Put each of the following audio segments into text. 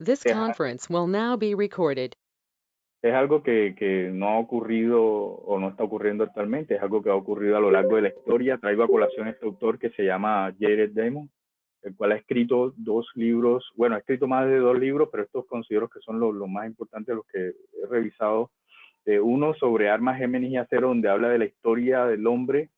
This conference will now be recorded. es algo que, que no ha ocurrido o no está ocurriendo actualmente, es algo que ha ocurrido a lo largo de la historia. Traigo a colación este autor que se llama Jared Damon, el cual ha escrito dos libros, bueno, ha escrito más de dos libros, pero estos considero que son los, los más importantes, los que he revisado. Eh, uno sobre armas, Géminis y acero, donde habla de la historia del hombre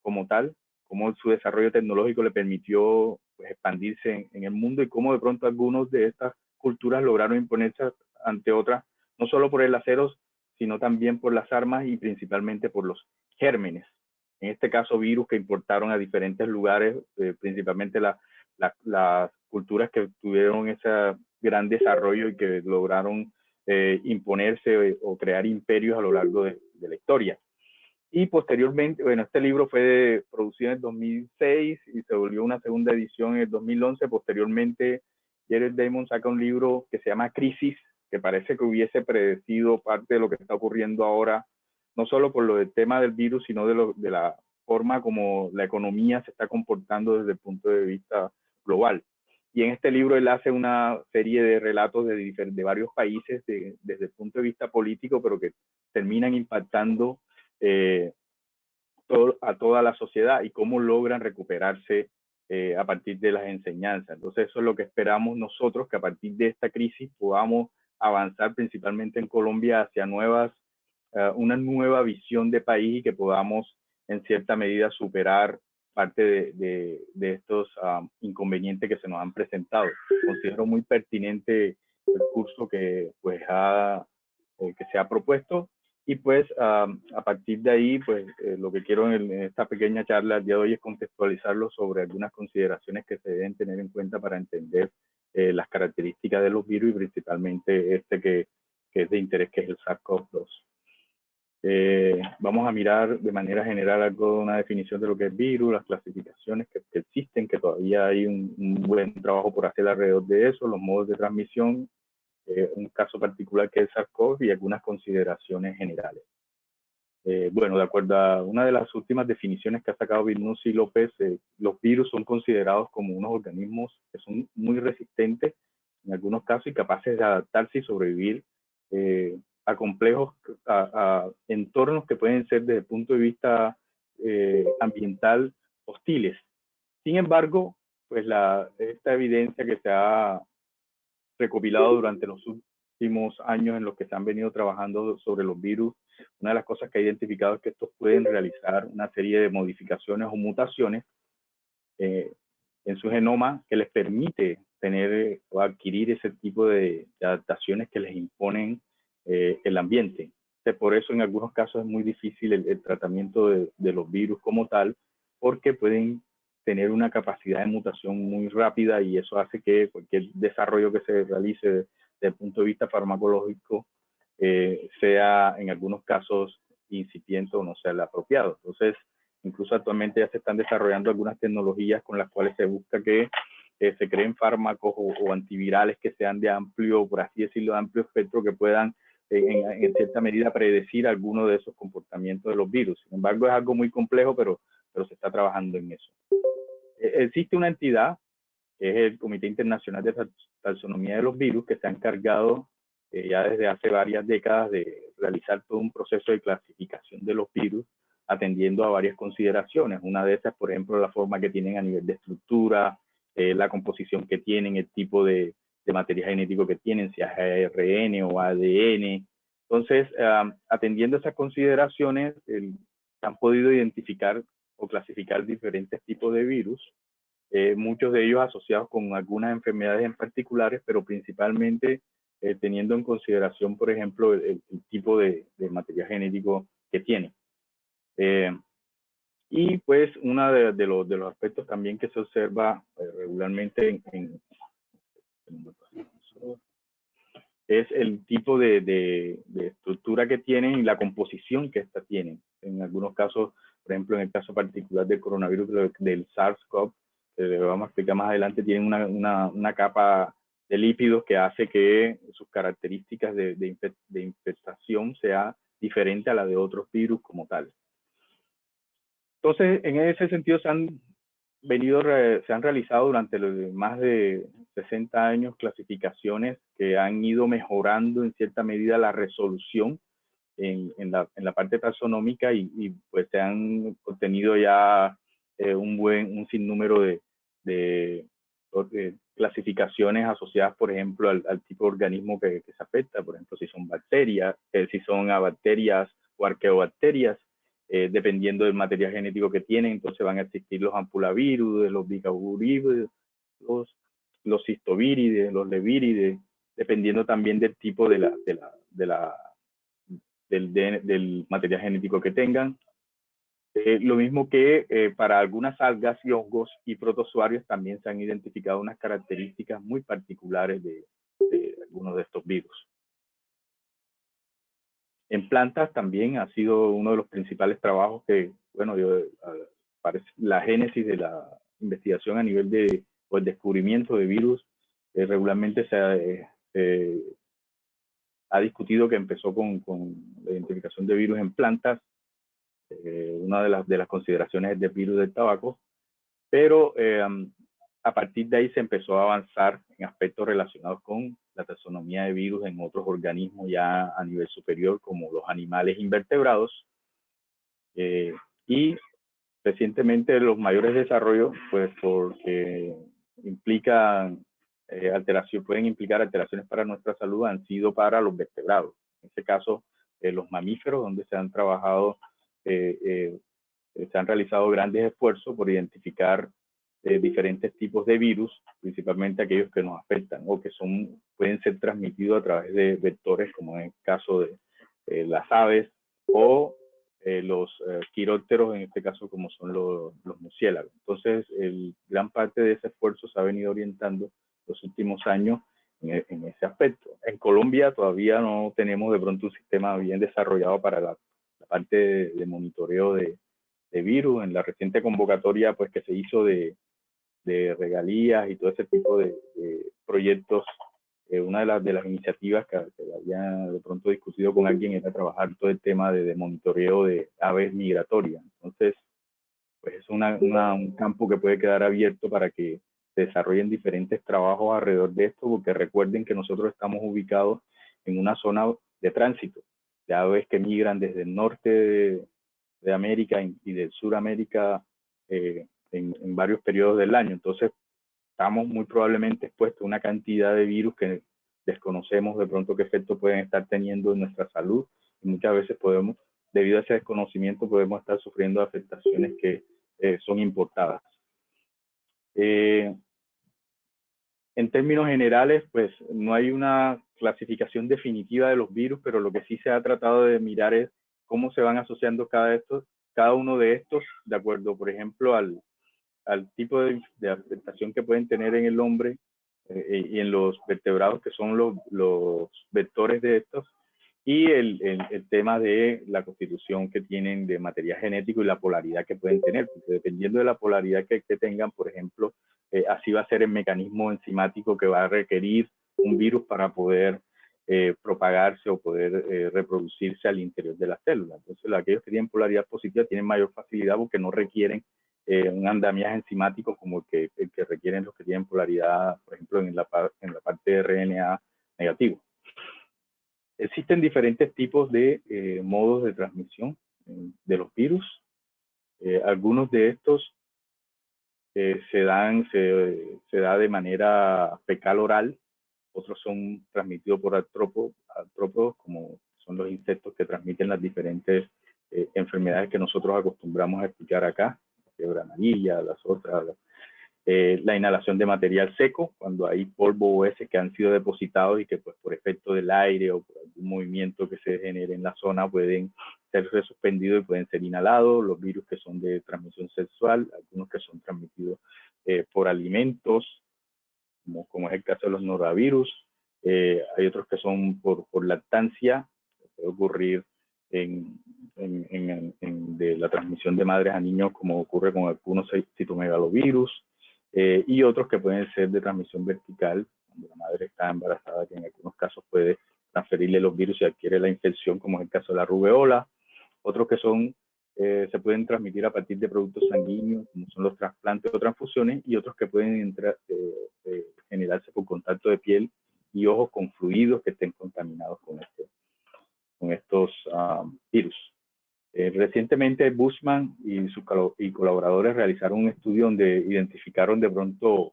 como tal, cómo su desarrollo tecnológico le permitió pues, expandirse en, en, el mundo y cómo de pronto algunos de estas culturas lograron imponerse ante otras, no solo por el acero, sino también por las armas y principalmente por los gérmenes. En este caso, virus que importaron a diferentes lugares, eh, principalmente la, la, las culturas que tuvieron ese gran desarrollo y que lograron eh, imponerse o crear imperios a lo largo de, de, la historia. Y posteriormente, bueno, este libro fue producido en el 2006 y se volvió una segunda edición en el 2011. Posteriormente, Jared Damon saca un libro que se llama Crisis, que parece que hubiese predecido parte de lo que está ocurriendo ahora, no solo por lo del tema del virus, sino de, la forma como la economía se está comportando desde el punto de vista global. Y en este libro él hace una serie de relatos de, varios países de, desde el punto de vista político, pero que terminan impactando eh, a toda la sociedad y cómo logran recuperarse eh, a partir de las enseñanzas. Entonces eso es lo que esperamos nosotros, que a partir de esta crisis podamos avanzar principalmente en Colombia hacia nuevas, uh, una nueva visión de país y que podamos en cierta medida superar parte de, de, estos um, inconvenientes que se nos han presentado. Considero muy pertinente el curso que, pues, ha, eh, que se ha propuesto y pues a partir de ahí, pues eh, lo que quiero en, en, esta pequeña charla el día de hoy es contextualizarlo sobre algunas consideraciones que se deben tener en cuenta para entender eh, las características de los virus y principalmente este que, que es de interés, que es el SARS-CoV-2. Eh, vamos a mirar de manera general algo, una definición de lo que es virus, las clasificaciones que, que existen, que todavía hay un, un, buen trabajo por hacer alrededor de eso, los modos de transmisión, eh, un caso particular que es SARS-CoV y algunas consideraciones generales. Eh, bueno, de acuerdo a una de las últimas definiciones que ha sacado Virnucci López, eh, los virus son considerados como unos organismos que son muy resistentes en algunos casos y capaces de adaptarse y sobrevivir eh, a complejos, a, a, entornos que pueden ser desde el punto de vista eh, ambiental hostiles. Sin embargo, pues la, esta evidencia que se ha recopilado durante los últimos años en los que se han venido trabajando sobre los virus, una de las cosas que ha identificado es que estos pueden realizar una serie de modificaciones o mutaciones eh, en su genoma que les permite tener o adquirir ese tipo de, de adaptaciones que les imponen eh, el ambiente. Por eso en algunos casos es muy difícil el, el tratamiento de, de, los virus como tal, porque pueden tener una capacidad de mutación muy rápida y eso hace que cualquier desarrollo que se realice desde el punto de vista farmacológico eh, sea en algunos casos incipiente o no sea el apropiado. Entonces, incluso actualmente ya se están desarrollando algunas tecnologías con las cuales se busca que eh, se creen fármacos o, o, antivirales que sean de amplio, por así decirlo, de amplio espectro, que puedan en, en, cierta medida predecir alguno de esos comportamientos de los virus. Sin embargo, es algo muy complejo, pero, pero se está trabajando en eso. Eh, existe una entidad, que es el Comité Internacional de Taxonomía de los Virus, que se ha encargado eh, ya desde hace varias décadas de realizar todo un proceso de clasificación de los virus, atendiendo a varias consideraciones. Una de esas, por ejemplo, la forma que tienen a nivel de estructura, eh, la composición que tienen, el tipo de, de material genético que tienen, si es ARN o ADN. Entonces, um, atendiendo esas consideraciones, el, han podido identificar o clasificar diferentes tipos de virus, eh, muchos de ellos asociados con algunas enfermedades en particulares, pero principalmente eh, teniendo en consideración, por ejemplo, el, el tipo de, de, material genético que tienen. Eh, y pues uno de, de, los, de los aspectos también que se observa eh, regularmente en, en, es el tipo de, estructura que tienen y la composición que ésta tienen. En algunos casos, por ejemplo, en el caso particular del coronavirus del SARS-CoV, que vamos a explicar más adelante, tienen una, una, una, capa de lípidos que hace que sus características de, de, de infestación sea diferente a la de otros virus como tal. Entonces, en ese sentido se han venido, se han realizado durante los más de 60 años clasificaciones que han ido mejorando en cierta medida la resolución en, en, la, en la, parte taxonómica y, y, pues se han obtenido ya eh, un buen, un sinnúmero de, de, de, clasificaciones asociadas, por ejemplo, al, al tipo de organismo que, que, se afecta, por ejemplo, si son bacterias, eh, si son bacterias o arqueobacterias, eh, dependiendo del material genético que tienen, entonces van a existir los ampulavirus, los bicavirides, los, los cistovírides, los levírides, dependiendo también del tipo de la, de la, de la del, de, del, material genético que tengan. Eh, lo mismo que eh, para algunas algas y hongos y protozoarios también se han identificado unas características muy particulares de, algunos de estos virus. En plantas también ha sido uno de los principales trabajos que, bueno, yo, parece la génesis de la investigación a nivel de, o el descubrimiento de virus, eh, regularmente se eh, ha, discutido que empezó con, con, la identificación de virus en plantas, eh, una de las, de las consideraciones es de virus del tabaco, pero eh, a partir de ahí se empezó a avanzar en aspectos relacionados con la taxonomía de virus en otros organismos ya a nivel superior, como los animales invertebrados. Eh, y recientemente los mayores desarrollos, pues porque implican eh, alteración, pueden implicar alteraciones para nuestra salud, han sido para los vertebrados. En este caso, eh, los mamíferos, donde se han trabajado, eh, se han realizado grandes esfuerzos por identificar de diferentes tipos de virus, principalmente aquellos que nos afectan o que son, pueden ser transmitidos a través de vectores, como en el caso de eh, las aves o eh, los eh, quirópteros, en este caso como son los, los murciélagos. Entonces, el, gran parte de ese esfuerzo se ha venido orientando los últimos años en, en, ese aspecto. En Colombia todavía no tenemos de pronto un sistema bien desarrollado para la, la parte de, de monitoreo de, de virus. En la reciente convocatoria pues que se hizo de, de regalías y todo ese tipo de, proyectos. Eh, una de las, de las iniciativas que, que, había de pronto discutido con alguien era trabajar todo el tema de monitoreo de aves migratorias. Entonces, pues es una, una, un campo que puede quedar abierto para que desarrollen diferentes trabajos alrededor de esto, porque recuerden que nosotros estamos ubicados en una zona de tránsito de aves que migran desde el norte de, de América y del Suramérica eh, en, en, varios periodos del año. Entonces, estamos muy probablemente expuestos a una cantidad de virus que desconocemos de pronto qué efecto pueden estar teniendo en nuestra salud y muchas veces podemos, debido a ese desconocimiento, podemos estar sufriendo afectaciones que eh, son importadas. Eh, en términos generales, pues no hay una clasificación definitiva de los virus, pero lo que sí se ha tratado de mirar es cómo se van asociando cada, estos, cada uno de estos, de acuerdo, por ejemplo, al, tipo de, de, afectación que pueden tener en el hombre eh, y en los vertebrados, que son los, los vectores de estos, y el, el, tema de la constitución que tienen de material genético y la polaridad que pueden tener, porque dependiendo de la polaridad que, que tengan, por ejemplo, eh, así va a ser el mecanismo enzimático que va a requerir un virus para poder eh, propagarse o poder eh, reproducirse al interior de la célula. Entonces, aquellos que tienen polaridad positiva tienen mayor facilidad porque no requieren eh, un andamiaje enzimático como el que, el que, requieren los que tienen polaridad, por ejemplo, en la, en la parte de RNA negativo. Existen diferentes tipos de eh, modos de transmisión eh, de los virus. Eh, algunos de estos se dan, se, se, da de manera fecal oral, otros son transmitidos por artrópodos, como son los insectos que transmiten las diferentes enfermedades que nosotros acostumbramos a escuchar acá fiebre amarilla, las otras, eh, la inhalación de material seco, cuando hay polvo o heces que han sido depositados y que pues por efecto del aire o por algún movimiento que se genere en la zona pueden ser suspendidos y pueden ser inhalados, los virus que son de transmisión sexual, algunos que son transmitidos eh, por alimentos, como, como, es el caso de los norovirus, eh, hay otros que son por, por lactancia, puede ocurrir en, en, en, en, de la transmisión de madres a niños, como ocurre con algunos citomegalovirus, eh, y otros que pueden ser de transmisión vertical, cuando la madre está embarazada, que en algunos casos puede transferirle los virus y adquiere la infección, como es el caso de la rubeola, otros que son eh, se pueden transmitir a partir de productos sanguíneos, como son los trasplantes o transfusiones, y otros que pueden entrar, eh, eh, generarse por contacto de piel y ojos con fluidos que estén contaminados con, este, con estos ah, virus. recientemente Bushman y sus y colaboradores realizaron un estudio donde identificaron de pronto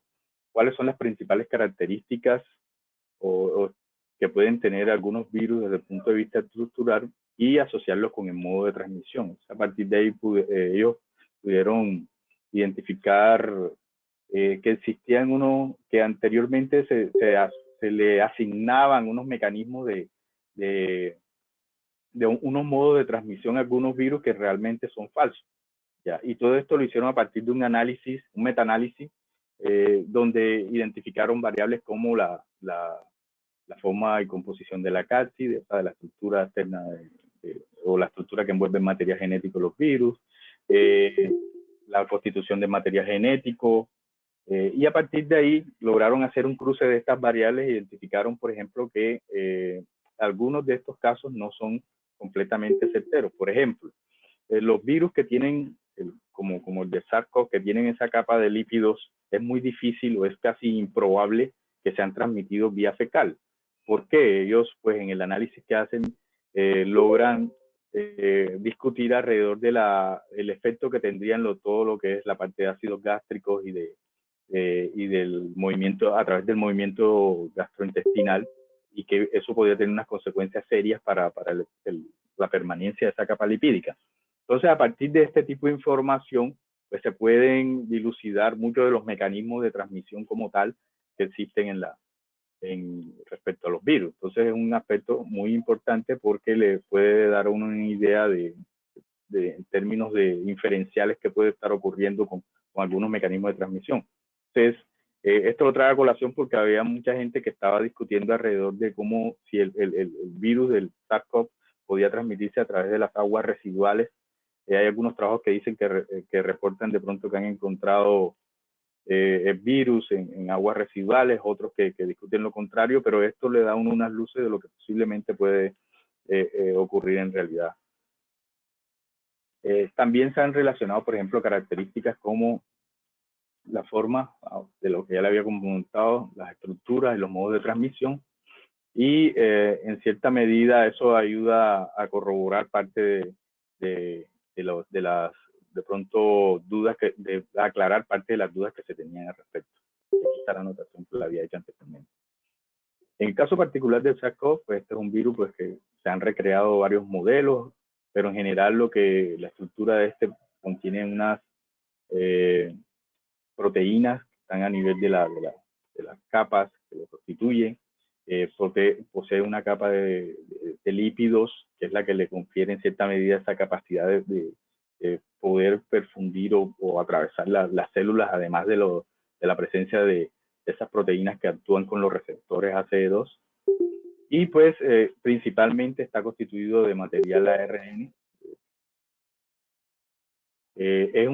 cuáles son las principales características o, que pueden tener algunos virus desde el punto de vista estructural y asociarlos con el modo de transmisión. A partir de ahí eh, ellos pudieron identificar eh, que existían unos que anteriormente se, se, le asignaban unos mecanismos de, de, de unos modos de transmisión a algunos virus que realmente son falsos. ¿ya? Y todo esto lo hicieron a partir de un análisis, un metaanálisis, eh, donde identificaron variables como la, la, la, forma y composición de la cápside, de la estructura externa de, o la estructura que envuelve el material genético los virus, eh, la constitución de material genético, eh, y a partir de ahí lograron hacer un cruce de estas variables, identificaron, por ejemplo, que eh, algunos de estos casos no son completamente certeros. Por ejemplo, los virus que tienen, como, como el de SARS-CoV, que tienen esa capa de lípidos, es muy difícil o es casi improbable que sean transmitidos vía fecal. ¿Por qué? Ellos, pues en el análisis que hacen, eh, logran eh, discutir alrededor del el efecto que tendrían lo, todo lo que es la parte de ácidos gástricos y, de, eh, y del movimiento, a través del movimiento gastrointestinal, y que eso podría tener unas consecuencias serias para, para la permanencia de esa capa lipídica. Entonces, a partir de este tipo de información, pues se pueden dilucidar muchos de los mecanismos de transmisión como tal que existen en la, en, respecto a los virus. Entonces es un aspecto muy importante porque le puede dar una idea de, en términos de inferenciales que puede estar ocurriendo con, algunos mecanismos de transmisión. Entonces, eh, esto lo trae a colación porque había mucha gente que estaba discutiendo alrededor de cómo si el, virus del SARS-CoV podía transmitirse a través de las aguas residuales. Eh, hay algunos trabajos que dicen que, eh, que reportan de pronto que han encontrado eh, virus en, aguas residuales, otros que, discuten lo contrario, pero esto le da unas luces de lo que posiblemente puede eh, eh, ocurrir en realidad. Eh, también se han relacionado, por ejemplo, características como la forma ah, de lo que ya le había comentado, las estructuras y los modos de transmisión, y en cierta medida eso ayuda a corroborar parte de, de, de, de las de pronto dudas que, de aclarar parte de las dudas que se tenían al respecto. Aquí está la anotación que la había hecho anteriormente. En el caso particular del SARS-CoV, pues este es un virus pues, que se han recreado varios modelos, pero en general lo que la estructura de este contiene unas eh, proteínas que están a nivel de, la, de, las capas que lo constituyen. Eh, posee, una capa de, lípidos, que es la que le confiere en cierta medida esa capacidad de, eh, poder perfundir o, atravesar las células, además de, lo, de la presencia de, esas proteínas que actúan con los receptores ACE2. Y pues eh, principalmente está constituido de material ARN. Eh, es